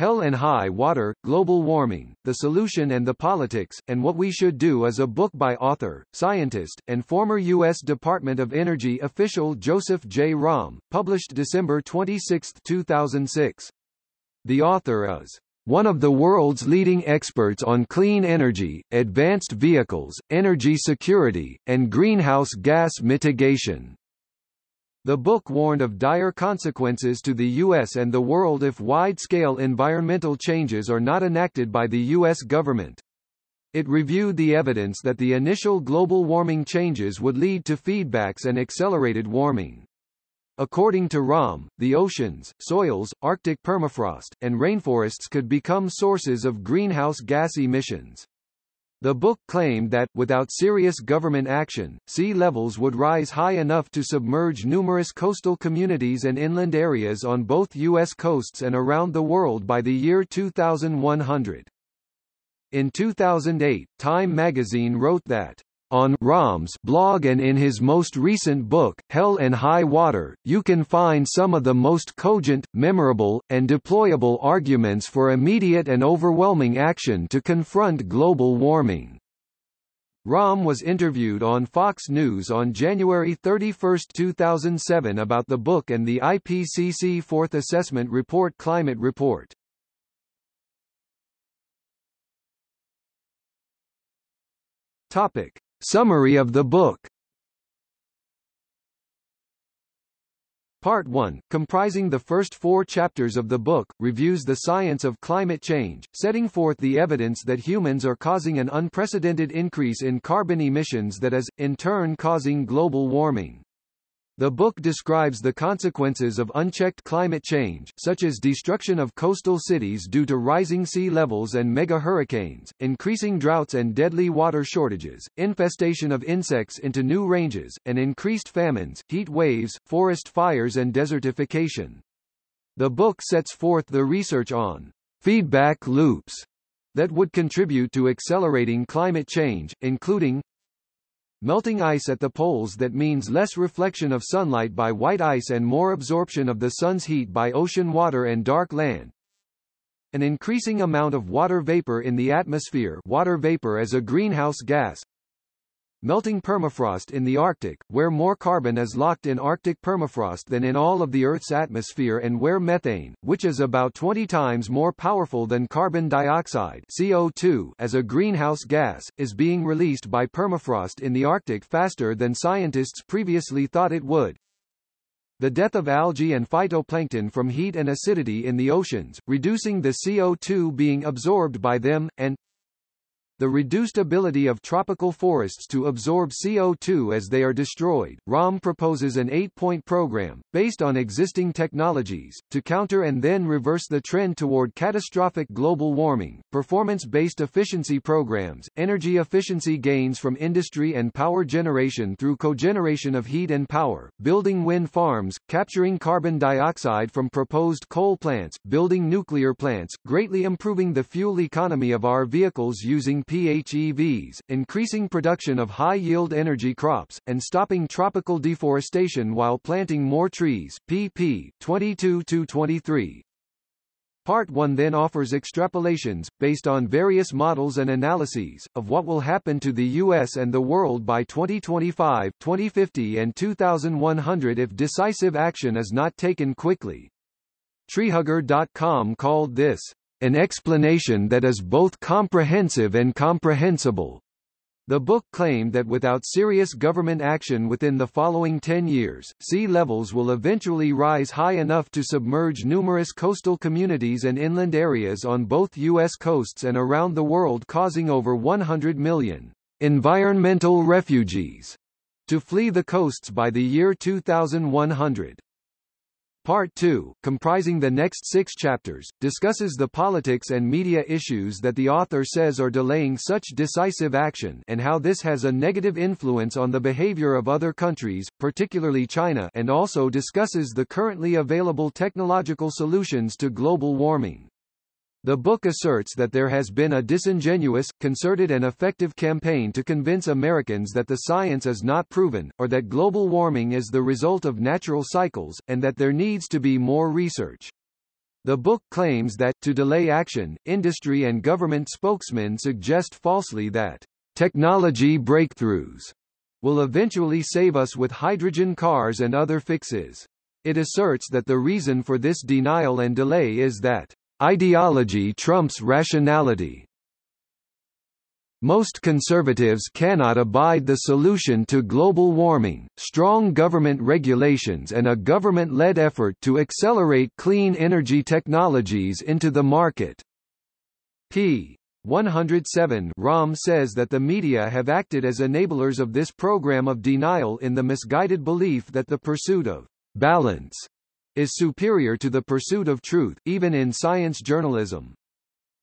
Hell and High Water, Global Warming, The Solution and the Politics, and What We Should Do is a book by author, scientist, and former U.S. Department of Energy official Joseph J. Romm, published December 26, 2006. The author is one of the world's leading experts on clean energy, advanced vehicles, energy security, and greenhouse gas mitigation. The book warned of dire consequences to the U.S. and the world if wide-scale environmental changes are not enacted by the U.S. government. It reviewed the evidence that the initial global warming changes would lead to feedbacks and accelerated warming. According to Romm, the oceans, soils, Arctic permafrost, and rainforests could become sources of greenhouse gas emissions. The book claimed that, without serious government action, sea levels would rise high enough to submerge numerous coastal communities and inland areas on both U.S. coasts and around the world by the year 2100. In 2008, Time magazine wrote that on Romm's blog and in his most recent book, Hell and High Water, you can find some of the most cogent, memorable, and deployable arguments for immediate and overwhelming action to confront global warming. Romm was interviewed on Fox News on January 31, 2007 about the book and the IPCC Fourth Assessment Report Climate Report. Topic. Summary of the book Part 1, comprising the first four chapters of the book, reviews the science of climate change, setting forth the evidence that humans are causing an unprecedented increase in carbon emissions that is, in turn causing global warming. The book describes the consequences of unchecked climate change, such as destruction of coastal cities due to rising sea levels and mega hurricanes, increasing droughts and deadly water shortages, infestation of insects into new ranges, and increased famines, heat waves, forest fires and desertification. The book sets forth the research on feedback loops that would contribute to accelerating climate change, including Melting ice at the poles that means less reflection of sunlight by white ice and more absorption of the sun's heat by ocean water and dark land. An increasing amount of water vapor in the atmosphere water vapor as a greenhouse gas melting permafrost in the Arctic, where more carbon is locked in Arctic permafrost than in all of the Earth's atmosphere and where methane, which is about 20 times more powerful than carbon dioxide CO2 as a greenhouse gas, is being released by permafrost in the Arctic faster than scientists previously thought it would. The death of algae and phytoplankton from heat and acidity in the oceans, reducing the CO2 being absorbed by them, and the reduced ability of tropical forests to absorb CO2 as they are destroyed. Romm proposes an eight-point program, based on existing technologies, to counter and then reverse the trend toward catastrophic global warming, performance-based efficiency programs, energy efficiency gains from industry and power generation through cogeneration of heat and power, building wind farms, capturing carbon dioxide from proposed coal plants, building nuclear plants, greatly improving the fuel economy of our vehicles using PHEVs, increasing production of high-yield energy crops, and stopping tropical deforestation while planting more trees pp. 22-23. Part 1 then offers extrapolations, based on various models and analyses, of what will happen to the U.S. and the world by 2025, 2050 and 2100 if decisive action is not taken quickly. Treehugger.com called this an explanation that is both comprehensive and comprehensible. The book claimed that without serious government action within the following 10 years, sea levels will eventually rise high enough to submerge numerous coastal communities and inland areas on both U.S. coasts and around the world causing over 100 million environmental refugees to flee the coasts by the year 2100. Part 2, comprising the next six chapters, discusses the politics and media issues that the author says are delaying such decisive action and how this has a negative influence on the behavior of other countries, particularly China and also discusses the currently available technological solutions to global warming. The book asserts that there has been a disingenuous, concerted and effective campaign to convince Americans that the science is not proven, or that global warming is the result of natural cycles, and that there needs to be more research. The book claims that, to delay action, industry and government spokesmen suggest falsely that technology breakthroughs will eventually save us with hydrogen cars and other fixes. It asserts that the reason for this denial and delay is that ideology trumps rationality. Most conservatives cannot abide the solution to global warming, strong government regulations and a government-led effort to accelerate clean energy technologies into the market. p. 107 Romm says that the media have acted as enablers of this program of denial in the misguided belief that the pursuit of balance is superior to the pursuit of truth, even in science journalism.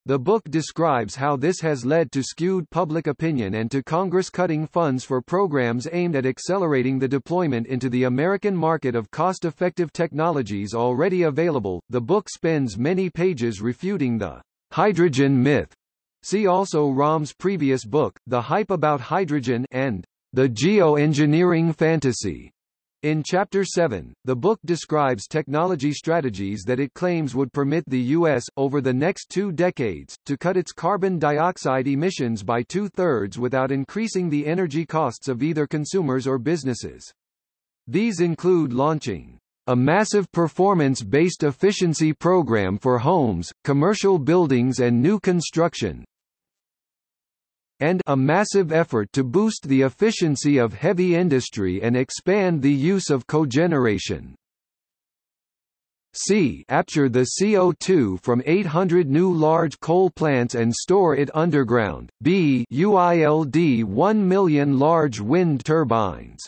The book describes how this has led to skewed public opinion and to Congress cutting funds for programs aimed at accelerating the deployment into the American market of cost-effective technologies already available. The book spends many pages refuting the hydrogen myth. See also Romm's previous book, The Hype About Hydrogen and The Geoengineering Fantasy. In Chapter 7, the book describes technology strategies that it claims would permit the U.S., over the next two decades, to cut its carbon dioxide emissions by two-thirds without increasing the energy costs of either consumers or businesses. These include launching a massive performance-based efficiency program for homes, commercial buildings and new construction, and a massive effort to boost the efficiency of heavy industry and expand the use of cogeneration. C. Capture the CO2 from 800 new large coal plants and store it underground. B. UILD 1 million large wind turbines.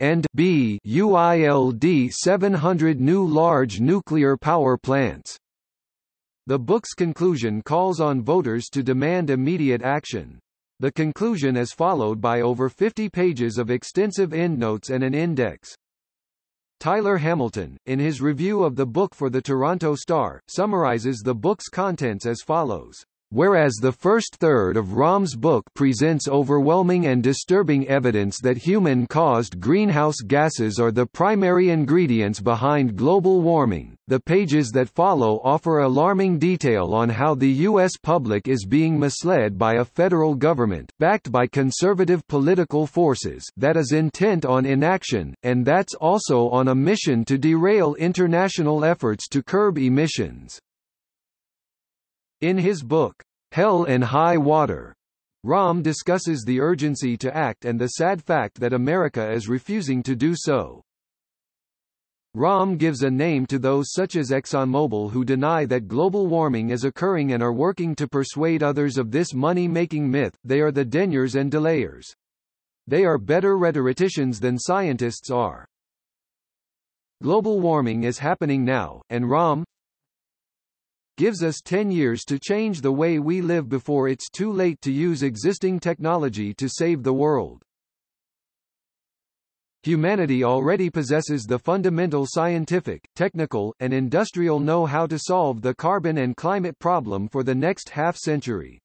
And B. UILD 700 new large nuclear power plants. The book's conclusion calls on voters to demand immediate action. The conclusion is followed by over 50 pages of extensive endnotes and an index. Tyler Hamilton, in his review of the book for the Toronto Star, summarizes the book's contents as follows. Whereas the first third of Romm's book presents overwhelming and disturbing evidence that human-caused greenhouse gases are the primary ingredients behind global warming, the pages that follow offer alarming detail on how the U.S. public is being misled by a federal government, backed by conservative political forces, that is intent on inaction, and that's also on a mission to derail international efforts to curb emissions. In his book, Hell and High Water, Romm discusses the urgency to act and the sad fact that America is refusing to do so. Romm gives a name to those such as ExxonMobil who deny that global warming is occurring and are working to persuade others of this money-making myth, they are the deniers and delayers. They are better rhetoricians than scientists are. Global warming is happening now, and Romm, gives us 10 years to change the way we live before it's too late to use existing technology to save the world. Humanity already possesses the fundamental scientific, technical, and industrial know-how to solve the carbon and climate problem for the next half-century.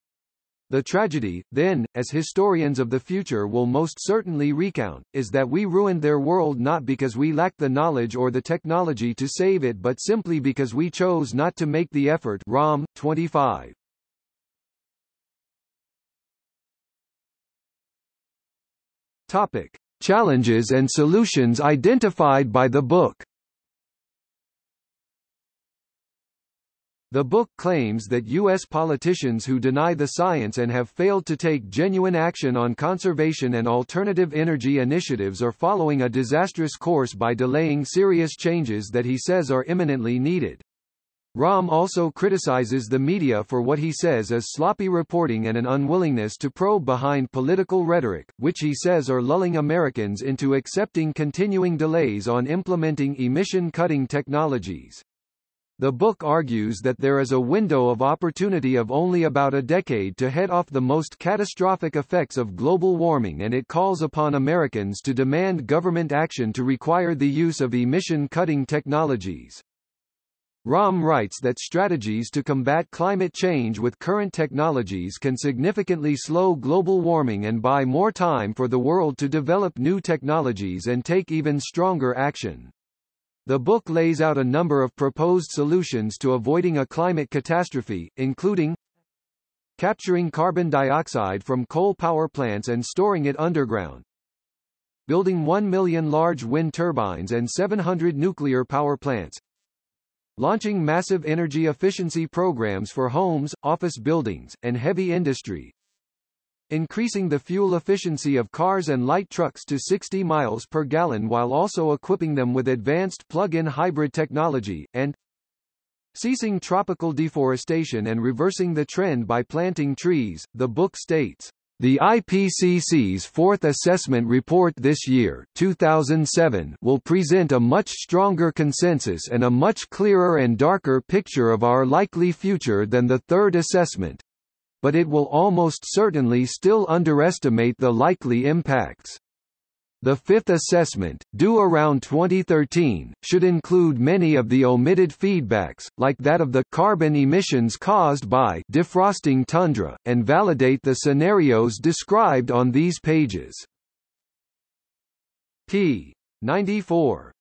The tragedy, then, as historians of the future will most certainly recount, is that we ruined their world not because we lacked the knowledge or the technology to save it but simply because we chose not to make the effort Romm, 25. Topic. Challenges and solutions identified by the book The book claims that U.S. politicians who deny the science and have failed to take genuine action on conservation and alternative energy initiatives are following a disastrous course by delaying serious changes that he says are imminently needed. Romm also criticizes the media for what he says is sloppy reporting and an unwillingness to probe behind political rhetoric, which he says are lulling Americans into accepting continuing delays on implementing emission-cutting technologies. The book argues that there is a window of opportunity of only about a decade to head off the most catastrophic effects of global warming and it calls upon Americans to demand government action to require the use of emission-cutting technologies. Romm writes that strategies to combat climate change with current technologies can significantly slow global warming and buy more time for the world to develop new technologies and take even stronger action. The book lays out a number of proposed solutions to avoiding a climate catastrophe, including capturing carbon dioxide from coal power plants and storing it underground, building 1 million large wind turbines and 700 nuclear power plants, launching massive energy efficiency programs for homes, office buildings, and heavy industry, increasing the fuel efficiency of cars and light trucks to 60 miles per gallon while also equipping them with advanced plug-in hybrid technology, and ceasing tropical deforestation and reversing the trend by planting trees, the book states. The IPCC's fourth assessment report this year 2007 will present a much stronger consensus and a much clearer and darker picture of our likely future than the third assessment, but it will almost certainly still underestimate the likely impacts. The fifth assessment, due around 2013, should include many of the omitted feedbacks, like that of the carbon emissions caused by defrosting tundra, and validate the scenarios described on these pages. p. 94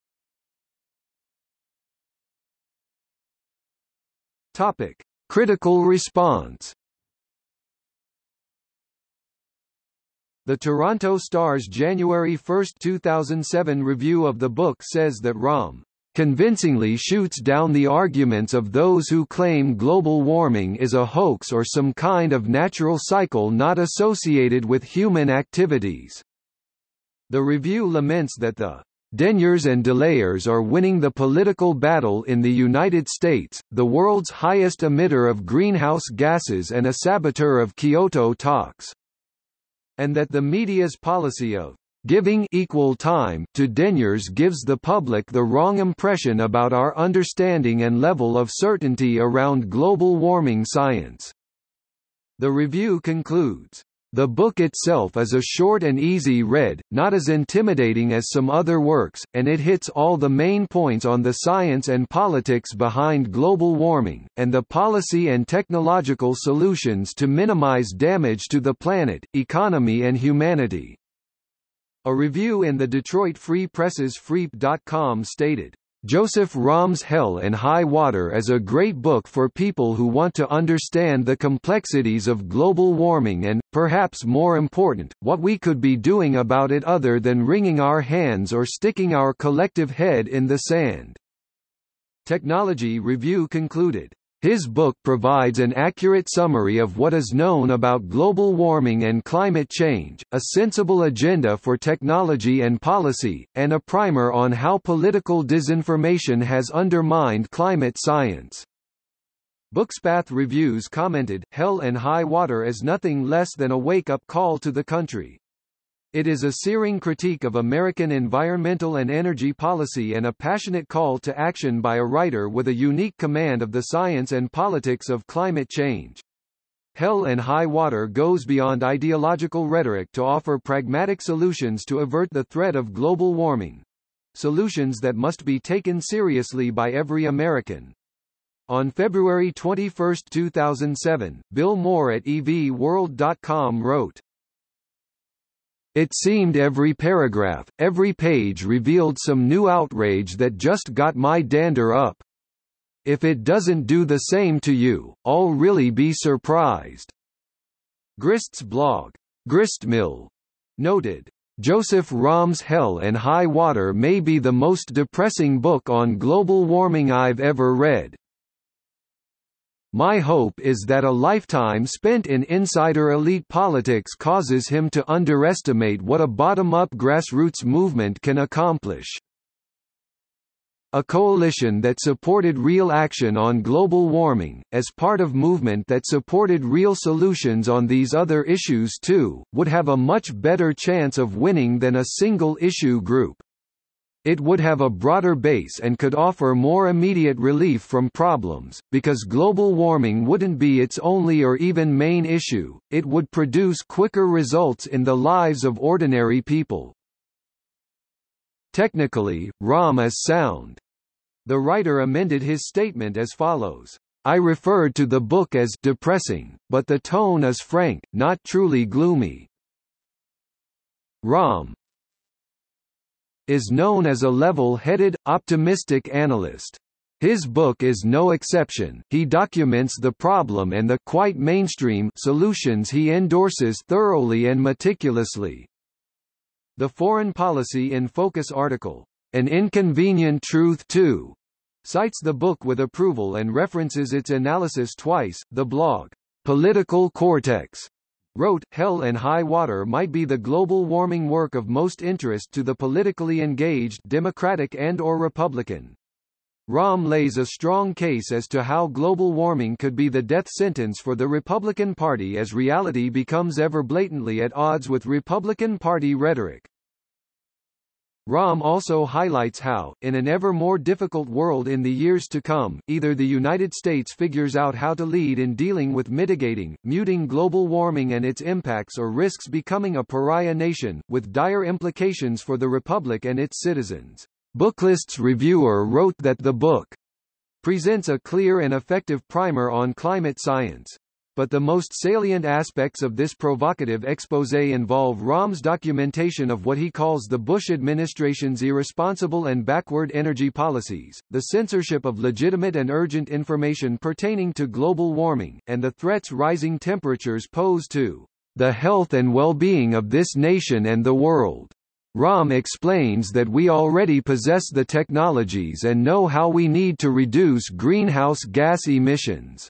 Topic. Critical response The Toronto Star's January 1, 2007 review of the book says that Romm convincingly shoots down the arguments of those who claim global warming is a hoax or some kind of natural cycle not associated with human activities. The review laments that the Deniers and delayers are winning the political battle in the United States, the world's highest emitter of greenhouse gases and a saboteur of Kyoto talks and that the media's policy of giving equal time to deniers gives the public the wrong impression about our understanding and level of certainty around global warming science. The review concludes, the book itself is a short and easy read, not as intimidating as some other works, and it hits all the main points on the science and politics behind global warming, and the policy and technological solutions to minimize damage to the planet, economy and humanity. A review in the Detroit Free Press's Freep.com stated, Joseph Romm's Hell and High Water is a great book for people who want to understand the complexities of global warming and, perhaps more important, what we could be doing about it other than wringing our hands or sticking our collective head in the sand. Technology Review concluded, his book provides an accurate summary of what is known about global warming and climate change, a sensible agenda for technology and policy, and a primer on how political disinformation has undermined climate science. Bookspath Reviews commented, Hell and High Water is nothing less than a wake-up call to the country. It is a searing critique of American environmental and energy policy and a passionate call to action by a writer with a unique command of the science and politics of climate change. Hell and High Water goes beyond ideological rhetoric to offer pragmatic solutions to avert the threat of global warming. Solutions that must be taken seriously by every American. On February 21, 2007, Bill Moore at evworld.com wrote, it seemed every paragraph, every page revealed some new outrage that just got my dander up. If it doesn't do the same to you, I'll really be surprised. Grist's blog, Gristmill, noted, Joseph Romm's Hell and High Water may be the most depressing book on global warming I've ever read. My hope is that a lifetime spent in insider elite politics causes him to underestimate what a bottom-up grassroots movement can accomplish. A coalition that supported real action on global warming, as part of movement that supported real solutions on these other issues too, would have a much better chance of winning than a single-issue group. It would have a broader base and could offer more immediate relief from problems, because global warming wouldn't be its only or even main issue, it would produce quicker results in the lives of ordinary people. Technically, Romm is sound. The writer amended his statement as follows. I referred to the book as depressing, but the tone is frank, not truly gloomy. Romm, is known as a level-headed, optimistic analyst. His book is no exception, he documents the problem and the quite mainstream solutions he endorses thoroughly and meticulously. The Foreign Policy in Focus article, An Inconvenient Truth Too, cites the book with approval and references its analysis twice. The blog, Political Cortex, wrote, Hell and High Water might be the global warming work of most interest to the politically engaged Democratic and or Republican. Romm lays a strong case as to how global warming could be the death sentence for the Republican Party as reality becomes ever blatantly at odds with Republican Party rhetoric. Romm also highlights how, in an ever more difficult world in the years to come, either the United States figures out how to lead in dealing with mitigating, muting global warming and its impacts or risks becoming a pariah nation, with dire implications for the Republic and its citizens. Booklist's reviewer wrote that the book presents a clear and effective primer on climate science. But the most salient aspects of this provocative expose involve Romm's documentation of what he calls the Bush administration's irresponsible and backward energy policies, the censorship of legitimate and urgent information pertaining to global warming, and the threats rising temperatures pose to the health and well-being of this nation and the world. Romm explains that we already possess the technologies and know how we need to reduce greenhouse gas emissions.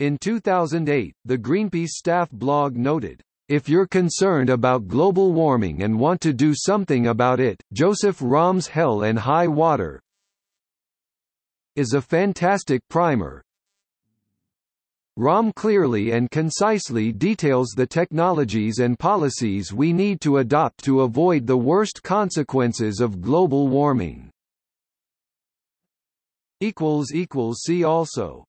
In 2008, the Greenpeace staff blog noted, if you're concerned about global warming and want to do something about it, Joseph Romm's Hell and High Water is a fantastic primer, Romm clearly and concisely details the technologies and policies we need to adopt to avoid the worst consequences of global warming. See also